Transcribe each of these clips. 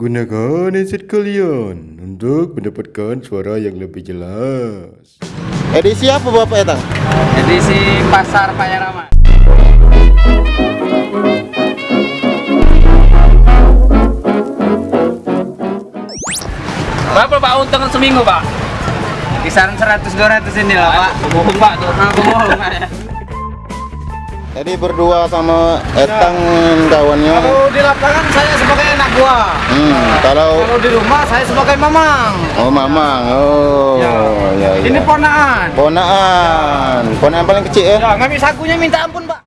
Gunakan headset kalian untuk mendapatkan suara yang lebih jelas. Edisi apa Bapak Etang? Edisi Pasar Payarama. Berapa Pak untung seminggu Pak? Kisaran 100-200 ini lah Pak. Bohong Pak, tuh bohong ya. Jadi berdua sama Etang kawannya. Kalau di lapangan saya sebagai anak buah. Hmm, kalau Kalau di rumah saya sebagai mamang. oh Mamang, oh Ya. ya, ya. Ini ponaan. ponaan, ponaan paling kecil ya. Ya, ngambil sakunya minta ampun, Pak.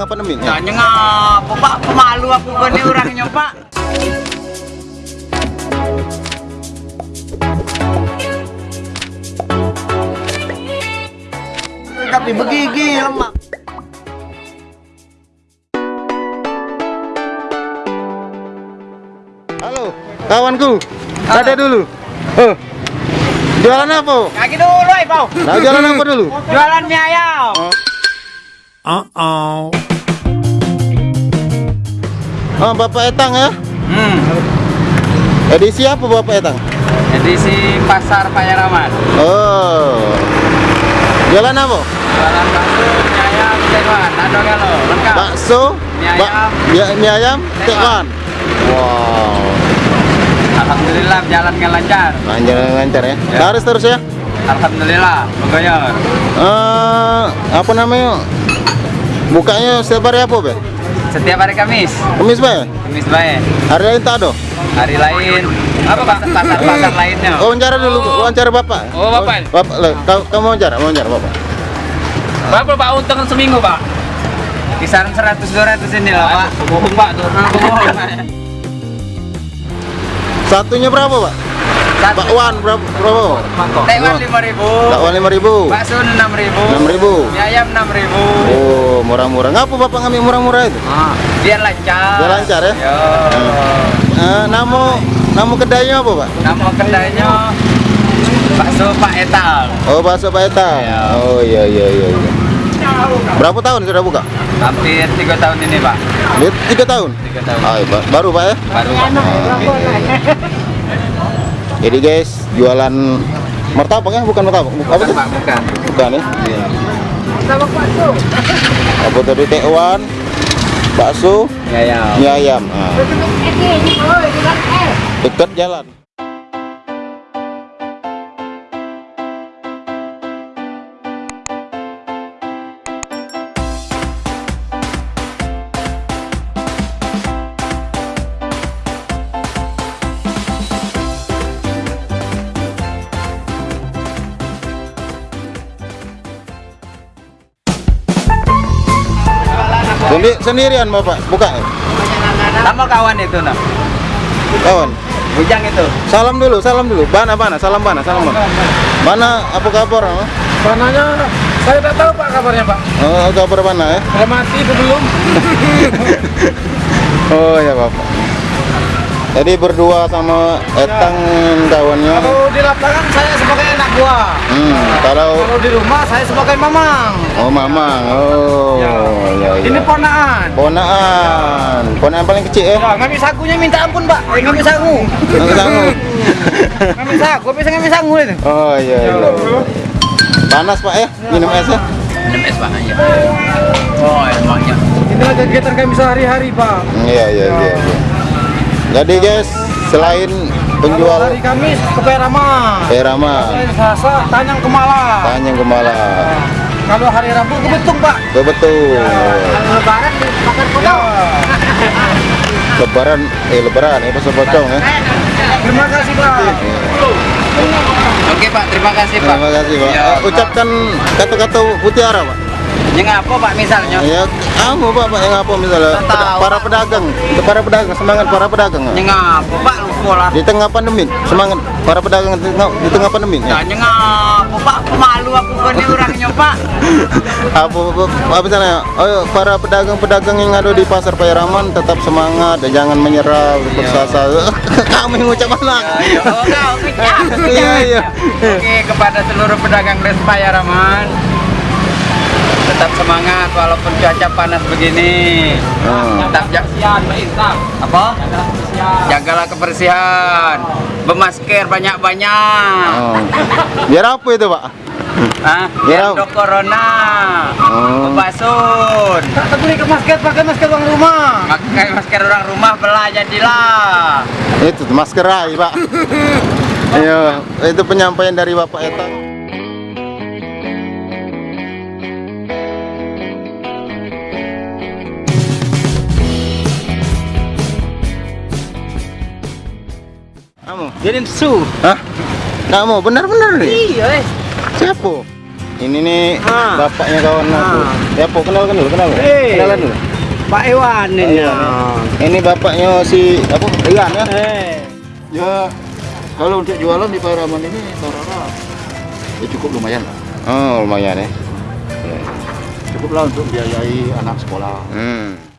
Di tengah pandemi. Ya? Ngapa Pak? Pemalu aku kan ini orangnya Pak. Tapi begigi lemak. Halo, kawanku. Ada dulu. Oh. Jualan apa? Kaki dulu, Pak. Nah, jualan apa dulu? Jualan mie ayam. Oh, Bapak Etang ya. Hmm. Edisi apa Bapak Etang? Edisi Pasar Payaraman. Oh. Jualan apa? Jualan bakso, mie ayam, tewan, ada kalau lengkap. Bakso, Mie ayam. mie- mie ayam, tekwan. Wow. Alhamdulillah jalannya lancar. Lancar lancar ya. Ya. Laris terus ya. Alhamdulillah, bergoyor. Eh, apa namanya? Bukanya setiap hari apa, Be? Setiap hari Kamis, Kamis, Be? Kamis baik. Hari lain tak ada? Hari lain, apa pak? Pasar-pasar lainnya. Oh, wawancara dulu, wawancara Bapak. Oh, Bapak. Bapak, le, kau, kamu wawancara, wawancara Bapak. Berapa pak untung seminggu pak? Kisaran 100-200 ini lah pak. Bohong pak, bohong. Satunya berapa, Pak? Bakwan berapa? Berapa? Tewan lima ribu. Bakwan lima ribu. Bakso enam ribu. 6.000. Mie ayam enam ribu. Oh, murah-murah. Ngapa Bapak ngambil murah-murah itu? Ah, biar lancar. Biar lancar ya? Yo. Eh, nama nama kedainya apa, Pak? Nama kedainya bakso Pak Etal. Oh, bakso Pak Eta. Iya. Oh, iya iya iya. iya. Berapa tahun sudah buka? Hampir tiga tahun ini pak. Tiga tahun. Tiga tahun. Ah, ba- baru Pak ya? Baru pak. Jadi guys, jualan martabak ya? Bukan martabak. Apa Bukan bukan. Bukan ya? Apa tadi tekwan, bakso, Ya ya. mie ayam. Ah. Dekat jalan. Sendi sendirian Bapak, buka ya? Sama kawan itu nah. Kawan. Bujang itu. Salam dulu, salam dulu. Bana, bana, salam bana, salam bana. Bana, apa kabar? oh? Pananya saya tidak tahu Pak kabarnya, Pak. Oh, kabar bana ya? Saya mati itu belum. Oh ya bapak. Jadi berdua sama Etang kawannya. Kalau di lapangan saya buah. Hmm, kalau Kalau di rumah saya sebagai mamang. oh mamang, oh Ya. ya ya. Ini ponaan. ponaan, ponaan paling kecil ya. Ya, ngambil sakunya minta ampun, Pak. Eh, ngambil saku. Nggak sanggup. Ngambil saku, bisa ngambil saku itu. Oh iya iya. iya. Panas pak ya, minum es ya. Minum es pak aja. Oh emangnya. Inilah kegiatan kami sehari-hari, Pak. Hmm, Iya iya iya. iya. Jadi guys, selain penjual hari Kamis ke Perama. Perama, Selasa Tanyang Kemala. Tanjung Kemala, Kalau hari Rabu ke Betung, Pak. betul. Lebaran di Pasar Kota. Lebaran, eh lebaran, itu sepocong ya. Terima kasih, Pak. Oke pak, terima kasih pak. Terima kasih Pak. Ya, Ucapkan kata-kata mutiara Pak. Yang apa Pak misalnya? Ya, kamu Pak, Pak yang apa misalnya? Tahu. Para pedagang, untuk para pedagang, semangat para pedagang. Yang apa Pak lupa lah. Di tengah pandemi, semangat para pedagang di tengah, di tengah pandemi. Ya. Yang apa Pak? Malu aku ini orangnya Pak. Apa, apa, apa misalnya? Oh, para pedagang-pedagang yang ada di pasar Payaraman tetap semangat, dan jangan menyerah, bersasa. kamu yang ngucap anak. Ayo, oh, kau kecap, Iya, iya. Oke, kepada seluruh pedagang Despaya Raman tetap semangat walaupun cuaca panas begini. Hmm. Tetap ja- apa? Jagalah kebersihan. Bermasker banyak-banyak. Oh. Biar apa itu Pak? Hah? Ya. Biar do corona. Oh. Bebasun. Tak beli ke masker, pakai masker orang rumah. Pakai masker orang rumah belah jadilah. Itu masker rai Pak. Iya, itu penyampaian dari Bapak Eta. Jadi su. Hah? Kamu benar-benar nih? Iya, eh. Siapa? Ini nih Ah. bapaknya kawan aku. Ah. Siapa? Dulu, kenal. Eh. Kenalan dulu. Pak Iwan ini. Iya, Ini bapaknya si apa? Ian ya? Eh. Ya, kalau untuk jualan di Paraman ini rata-rata ya cukup lumayan lah. Oh, lumayan ya. Cukup lah untuk biayai anak sekolah. Hmm.